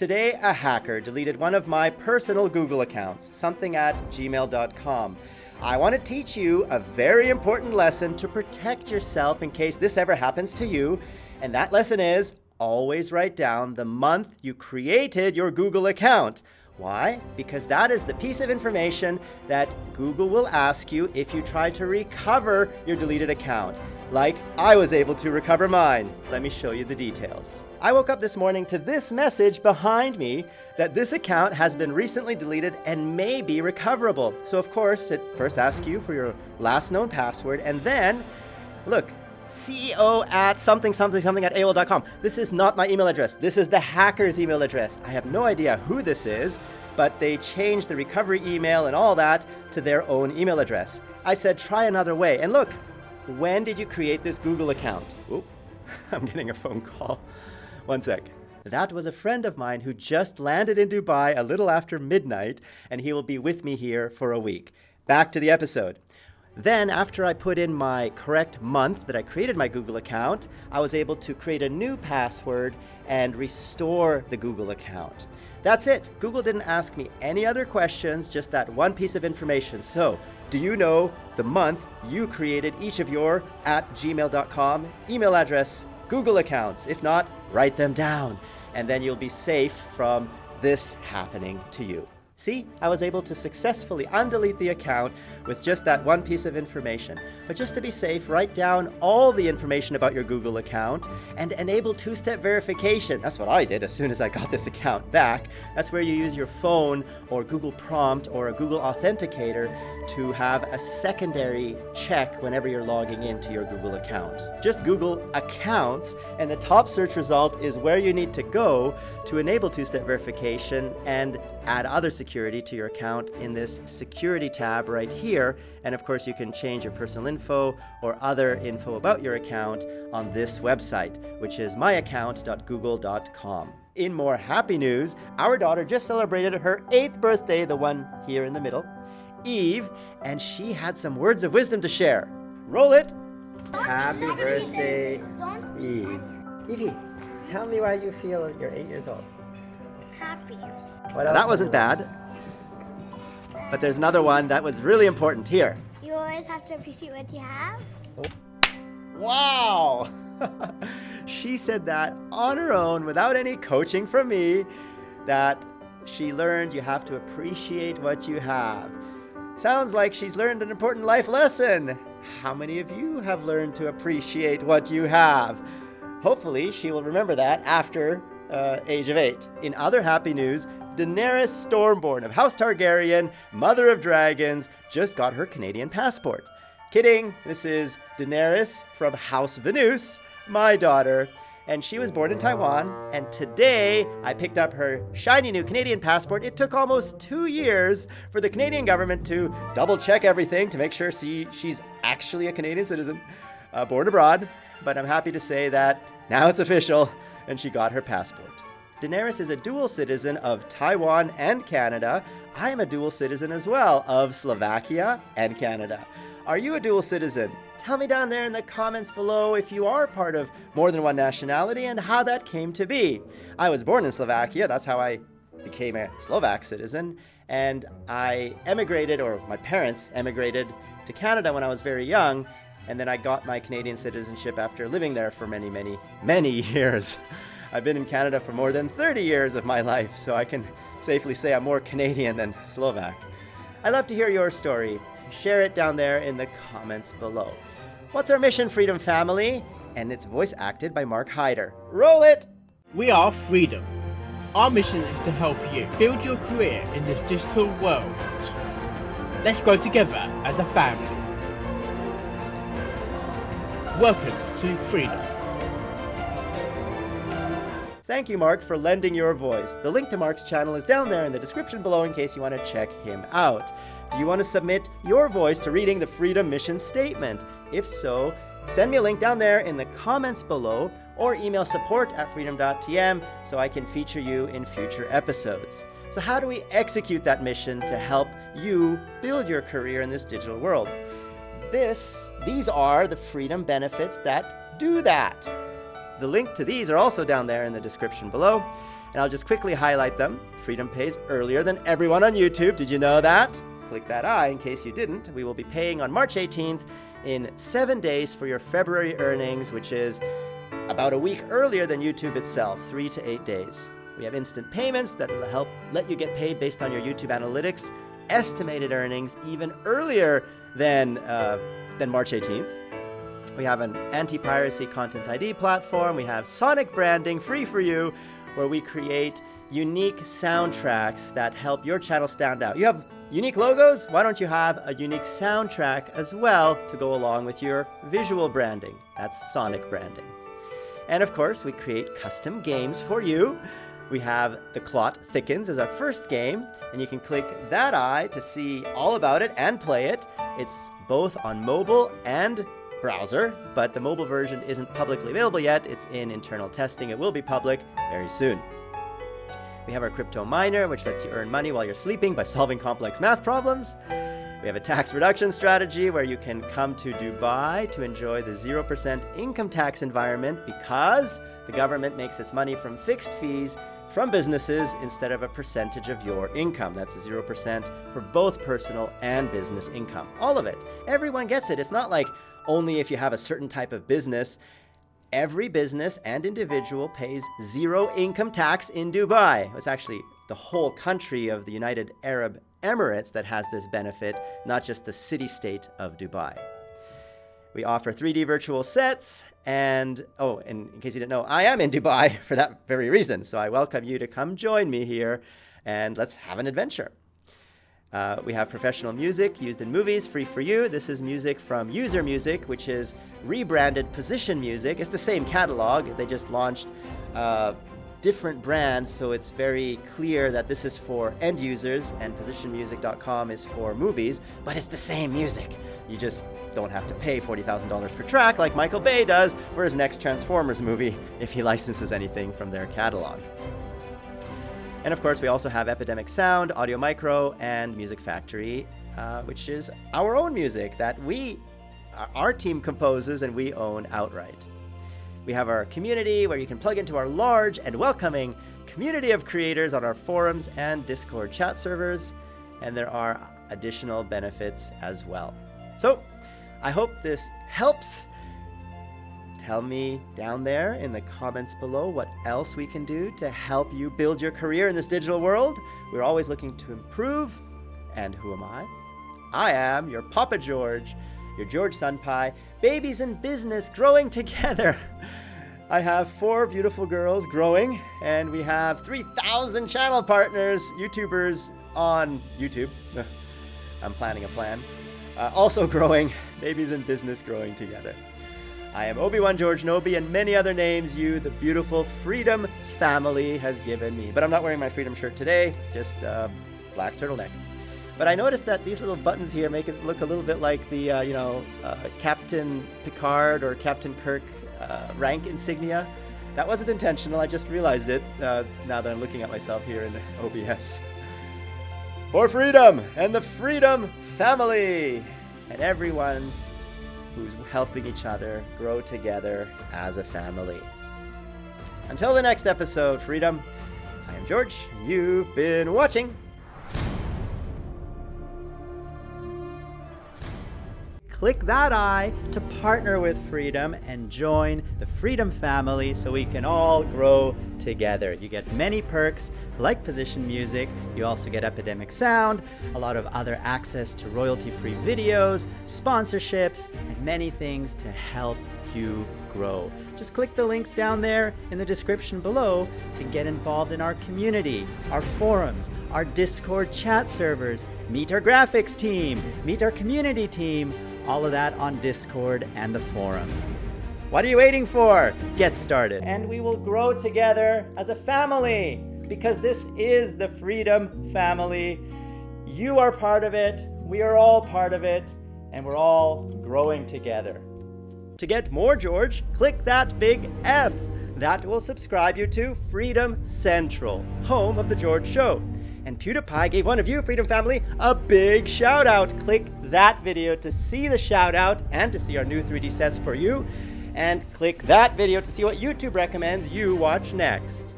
Today, a hacker deleted one of my personal Google accounts, something at gmail.com. I want to teach you a very important lesson to protect yourself in case this ever happens to you. And that lesson is always write down the month you created your Google account. Why? Because that is the piece of information that Google will ask you if you try to recover your deleted account, like I was able to recover mine. Let me show you the details. I woke up this morning to this message behind me that this account has been recently deleted and may be recoverable. So of course, it first asks you for your last known password and then, look, CEO at something, something, something at AOL.com. This is not my email address. This is the hacker's email address. I have no idea who this is, but they changed the recovery email and all that to their own email address. I said, try another way. And look, when did you create this Google account? Oop, I'm getting a phone call. One sec. That was a friend of mine who just landed in Dubai a little after midnight, and he will be with me here for a week. Back to the episode. Then, after I put in my correct month that I created my Google account, I was able to create a new password and restore the Google account. That's it. Google didn't ask me any other questions, just that one piece of information. So, do you know the month you created each of your at gmail.com email address Google accounts? If not, write them down, and then you'll be safe from this happening to you. See, I was able to successfully undelete the account with just that one piece of information. But just to be safe, write down all the information about your Google account and enable two-step verification. That's what I did as soon as I got this account back. That's where you use your phone or Google Prompt or a Google Authenticator to have a secondary check whenever you're logging into your Google account. Just Google accounts and the top search result is where you need to go to enable two-step verification and add other security to your account in this security tab right here. And of course, you can change your personal info or other info about your account on this website, which is myaccount.google.com. In more happy news, our daughter just celebrated her eighth birthday, the one here in the middle, Eve, and she had some words of wisdom to share. Roll it! Happy birthday, Eve. Evie, tell me why you feel you're eight years old. Happy. Well, that wasn't bad. But there's another one that was really important here. You always have to appreciate what you have. Wow! she said that on her own without any coaching from me that she learned you have to appreciate what you have. Sounds like she's learned an important life lesson. How many of you have learned to appreciate what you have? Hopefully, she will remember that after uh, age of eight. In other happy news, Daenerys Stormborn of House Targaryen, Mother of Dragons, just got her Canadian passport. Kidding, this is Daenerys from House Venus, my daughter, and she was born in Taiwan, and today I picked up her shiny new Canadian passport. It took almost two years for the Canadian government to double check everything to make sure she, she's actually a Canadian citizen, uh, born abroad, but I'm happy to say that now it's official, and she got her passport. Daenerys is a dual citizen of Taiwan and Canada. I am a dual citizen as well of Slovakia and Canada. Are you a dual citizen? Tell me down there in the comments below if you are part of more than one nationality and how that came to be. I was born in Slovakia, that's how I became a Slovak citizen, and I emigrated, or my parents emigrated to Canada when I was very young, and then I got my Canadian citizenship after living there for many, many, many years. I've been in Canada for more than 30 years of my life, so I can safely say I'm more Canadian than Slovak. I'd love to hear your story. Share it down there in the comments below. What's our mission, Freedom Family? And it's voice acted by Mark Hyder. Roll it! We are Freedom. Our mission is to help you build your career in this digital world. Let's grow together as a family. Welcome to Freedom. Thank you, Mark, for lending your voice. The link to Mark's channel is down there in the description below in case you want to check him out. Do you want to submit your voice to reading the Freedom Mission Statement? If so, send me a link down there in the comments below or email support at freedom.tm so I can feature you in future episodes. So how do we execute that mission to help you build your career in this digital world? This, these are the freedom benefits that do that. The link to these are also down there in the description below. And I'll just quickly highlight them. Freedom pays earlier than everyone on YouTube. Did you know that? Click that I in case you didn't. We will be paying on March 18th in seven days for your February earnings, which is about a week earlier than YouTube itself, three to eight days. We have instant payments that will help let you get paid based on your YouTube analytics, estimated earnings even earlier than, uh, March 18th. We have an anti-piracy content ID platform. We have Sonic branding free for you, where we create unique soundtracks that help your channel stand out. You have unique logos? Why don't you have a unique soundtrack as well to go along with your visual branding? That's Sonic branding. And of course, we create custom games for you. We have The Clot Thickens as our first game, and you can click that eye to see all about it and play it. It's both on mobile and browser, but the mobile version isn't publicly available yet. It's in internal testing. It will be public very soon. We have our crypto miner, which lets you earn money while you're sleeping by solving complex math problems. We have a tax reduction strategy where you can come to Dubai to enjoy the 0% income tax environment because the government makes its money from fixed fees from businesses instead of a percentage of your income. That's 0% for both personal and business income. All of it. Everyone gets it. It's not like only if you have a certain type of business every business and individual pays zero income tax in Dubai. It's actually the whole country of the United Arab Emirates that has this benefit, not just the city-state of Dubai. We offer 3D virtual sets, and oh, and in case you didn't know, I am in Dubai for that very reason. So I welcome you to come join me here, and let's have an adventure. Uh, we have professional music used in movies, free for you. This is music from User Music, which is rebranded Position Music. It's the same catalog. They just launched uh, different brands, so it's very clear that this is for end users and positionmusic.com is for movies, but it's the same music. You just don't have to pay $40,000 per track like Michael Bay does for his next Transformers movie if he licenses anything from their catalog. And of course, we also have Epidemic Sound, Audio Micro, and Music Factory, uh, which is our own music that we, our team composes and we own outright. We have our community where you can plug into our large and welcoming community of creators on our forums and Discord chat servers, and there are additional benefits as well. So, I hope this helps Tell me down there in the comments below what else we can do to help you build your career in this digital world. We're always looking to improve. And who am I? I am your Papa George, your George Sunpie, babies in business growing together. I have four beautiful girls growing, and we have 3,000 channel partners, YouTubers on YouTube. I'm planning a plan. Uh, also growing, babies in business growing together. I am Obi-Wan George Nobi and many other names you, the beautiful Freedom family, has given me. But I'm not wearing my Freedom shirt today, just uh, black turtleneck. But I noticed that these little buttons here make it look a little bit like the, uh, you know, uh, Captain Picard or Captain Kirk uh, rank insignia. That wasn't intentional, I just realized it uh, now that I'm looking at myself here in OBS. For freedom and the Freedom family and everyone who's helping each other grow together as a family. Until the next episode, Freedom, I am George. You've been watching click that eye to partner with Freedom and join the Freedom family so we can all grow together. You get many perks like position music, you also get Epidemic Sound, a lot of other access to royalty-free videos, sponsorships, and many things to help you grow. Just click the links down there in the description below to get involved in our community, our forums, our Discord chat servers, meet our graphics team, meet our community team, all of that on Discord and the forums. What are you waiting for? Get started. And we will grow together as a family because this is the Freedom Family. You are part of it, we are all part of it, and we're all growing together. To get more George, click that big F. That will subscribe you to Freedom Central, home of The George Show. And PewDiePie gave one of you, Freedom Family, a big shout out. Click that video to see the shout out and to see our new 3D sets for you. And click that video to see what YouTube recommends you watch next.